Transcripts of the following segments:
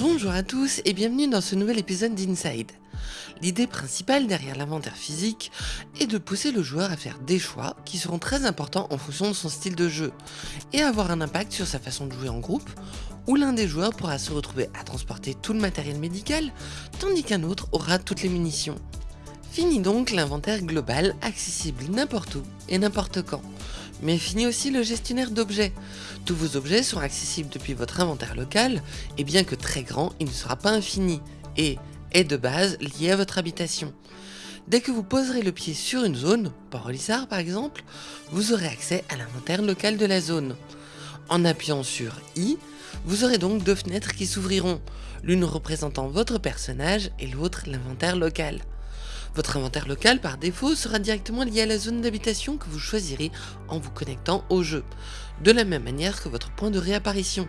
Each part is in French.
Bonjour à tous et bienvenue dans ce nouvel épisode d'Inside. L'idée principale derrière l'inventaire physique est de pousser le joueur à faire des choix qui seront très importants en fonction de son style de jeu et avoir un impact sur sa façon de jouer en groupe où l'un des joueurs pourra se retrouver à transporter tout le matériel médical tandis qu'un autre aura toutes les munitions. Fini donc l'inventaire global accessible n'importe où et n'importe quand. Mais fini aussi le gestionnaire d'objets. Tous vos objets sont accessibles depuis votre inventaire local et bien que très grand, il ne sera pas infini et est de base lié à votre habitation. Dès que vous poserez le pied sur une zone, Port-Olissard par exemple, vous aurez accès à l'inventaire local de la zone. En appuyant sur I, vous aurez donc deux fenêtres qui s'ouvriront, l'une représentant votre personnage et l'autre l'inventaire local. Votre inventaire local par défaut sera directement lié à la zone d'habitation que vous choisirez en vous connectant au jeu, de la même manière que votre point de réapparition,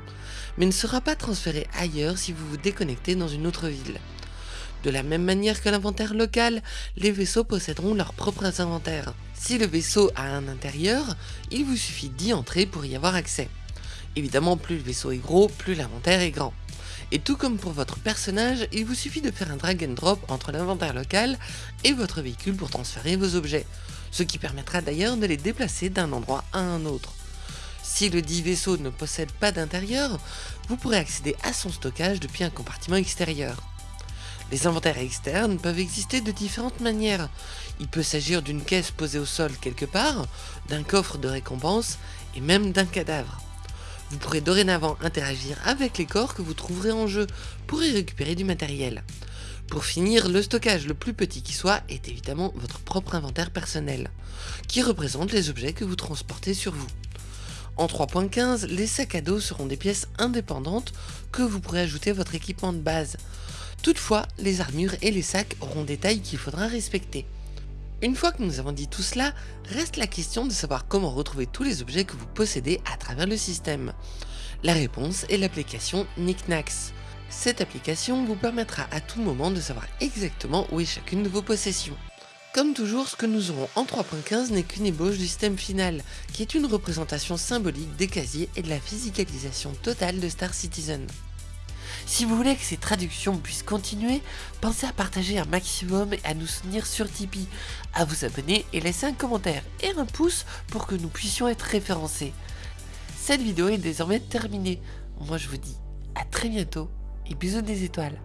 mais ne sera pas transféré ailleurs si vous vous déconnectez dans une autre ville. De la même manière que l'inventaire local, les vaisseaux posséderont leurs propres inventaires. Si le vaisseau a un intérieur, il vous suffit d'y entrer pour y avoir accès. Évidemment, plus le vaisseau est gros, plus l'inventaire est grand. Et tout comme pour votre personnage, il vous suffit de faire un drag and drop entre l'inventaire local et votre véhicule pour transférer vos objets, ce qui permettra d'ailleurs de les déplacer d'un endroit à un autre. Si le dit vaisseau ne possède pas d'intérieur, vous pourrez accéder à son stockage depuis un compartiment extérieur. Les inventaires externes peuvent exister de différentes manières. Il peut s'agir d'une caisse posée au sol quelque part, d'un coffre de récompense et même d'un cadavre. Vous pourrez dorénavant interagir avec les corps que vous trouverez en jeu pour y récupérer du matériel. Pour finir, le stockage le plus petit qui soit est évidemment votre propre inventaire personnel, qui représente les objets que vous transportez sur vous. En 3.15, les sacs à dos seront des pièces indépendantes que vous pourrez ajouter à votre équipement de base. Toutefois, les armures et les sacs auront des tailles qu'il faudra respecter. Une fois que nous avons dit tout cela, reste la question de savoir comment retrouver tous les objets que vous possédez à travers le système. La réponse est l'application Knickknacks. Cette application vous permettra à tout moment de savoir exactement où est chacune de vos possessions. Comme toujours, ce que nous aurons en 3.15 n'est qu'une ébauche du système final, qui est une représentation symbolique des casiers et de la physicalisation totale de Star Citizen. Si vous voulez que ces traductions puissent continuer, pensez à partager un maximum et à nous soutenir sur Tipeee, à vous abonner et laisser un commentaire et un pouce pour que nous puissions être référencés. Cette vidéo est désormais terminée. Moi je vous dis à très bientôt et bisous des étoiles.